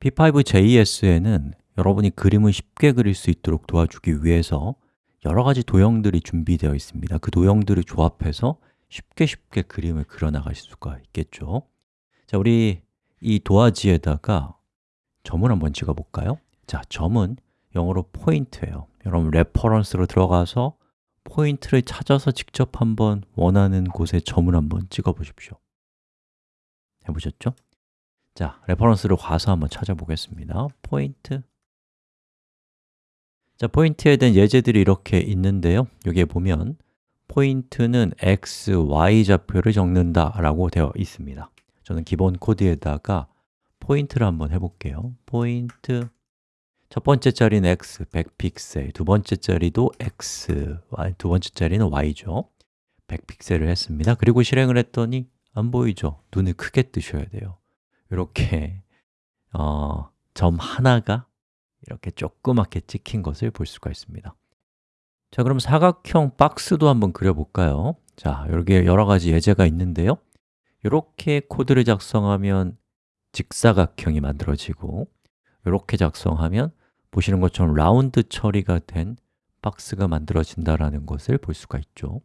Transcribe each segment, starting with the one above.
p5.js에는 여러분이 그림을 쉽게 그릴 수 있도록 도와주기 위해서 여러 가지 도형들이 준비되어 있습니다 그 도형들을 조합해서 쉽게 쉽게 그림을 그려나갈 수가 있겠죠 자, 우리 이 도화지에다가 점을 한번 찍어볼까요? 자, 점은 영어로 point예요 여러분 reference로 들어가서 point를 찾아서 직접 한번 원하는 곳에 점을 한번 찍어 보십시오 해보셨죠? 자, reference로 가서 한번 찾아보겠습니다. 포인트. 자, point에 대한 예제들이 이렇게 있는데요. 여기에 보면 point는 x, y 좌표를 적는다 라고 되어 있습니다. 저는 기본 코드에다가 point를 한번 해볼게요. 포인트. 첫 번째 자리는 x, 100픽셀. 두 번째 자리도 x, 두 번째 자리는 y죠. 100픽셀을 했습니다. 그리고 실행을 했더니 안 보이죠? 눈을 크게 뜨셔야 돼요 이렇게 어, 점 하나가 이렇게 조그맣게 찍힌 것을 볼 수가 있습니다. 자, 그럼 사각형 박스도 한번 그려볼까요? 자, 여기에 여러 가지 예제가 있는데요. 이렇게 코드를 작성하면 직사각형이 만들어지고 이렇게 작성하면 보시는 것처럼 라운드 처리가 된 박스가 만들어진다는 것을 볼 수가 있죠.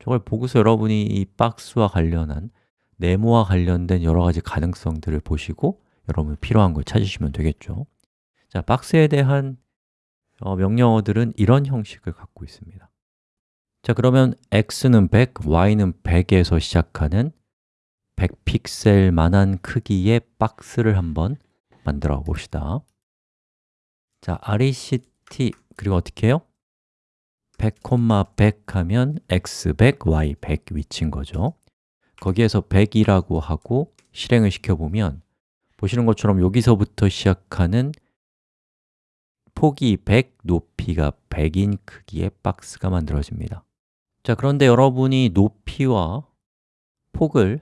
저걸 보고서 여러분이 이 박스와 관련한 네모와 관련된 여러 가지 가능성들을 보시고 여러분 필요한 걸 찾으시면 되겠죠. 자, 박스에 대한 어, 명령어들은 이런 형식을 갖고 있습니다. 자, 그러면 x는 100, y는 100에서 시작하는 100픽셀만한 크기의 박스를 한번 만들어 봅시다. 자, RECT 그리고 어떻게 해요? 100, 100 하면 x100, y100 위치인 거죠 거기에서 100이라고 하고 실행을 시켜보면 보시는 것처럼 여기서부터 시작하는 폭이 100, 높이가 100인 크기의 박스가 만들어집니다. 자, 그런데 여러분이 높이와 폭을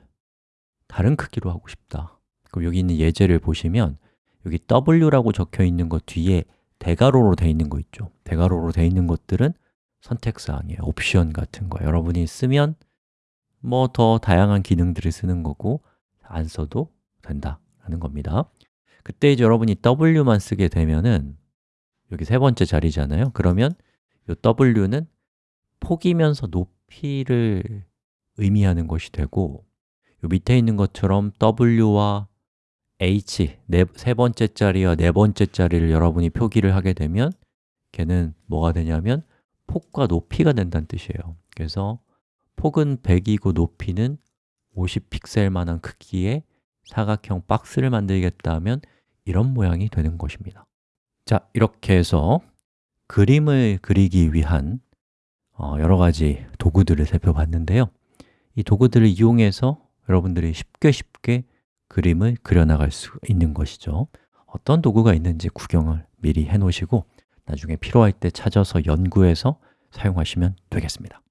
다른 크기로 하고 싶다. 그럼 여기 있는 예제를 보시면 여기 W라고 적혀 있는 것 뒤에 대괄호로 되어 있는 거 있죠. 대괄호로 되어 있는 것들은 선택사항이에요. 옵션 같은 거. 여러분이 쓰면 뭐 더 다양한 기능들을 쓰는 거고 안 써도 된다라는 겁니다. 그때 이제 여러분이 W만 쓰게 되면은 여기 세 번째 자리잖아요. 그러면 이 W는 폭이면서 높이를 의미하는 것이 되고 요 밑에 있는 것처럼 W와 h, 네, 세 번째 자리와 네 번째 자리를 여러분이 표기를 하게 되면 걔는 뭐가 되냐면 폭과 높이가 된다는 뜻이에요. 그래서 폭은 100이고 높이는 50픽셀만한 크기의 사각형 박스를 만들겠다 하면 이런 모양이 되는 것입니다. 자, 이렇게 해서 그림을 그리기 위한 어, 여러 가지 도구들을 살펴봤는데요. 이 도구들을 이용해서 여러분들이 쉽게 쉽게 그림을 그려나갈 수 있는 것이죠. 어떤 도구가 있는지 구경을 미리 해 놓으시고 나중에 필요할 때 찾아서 연구해서 사용하시면 되겠습니다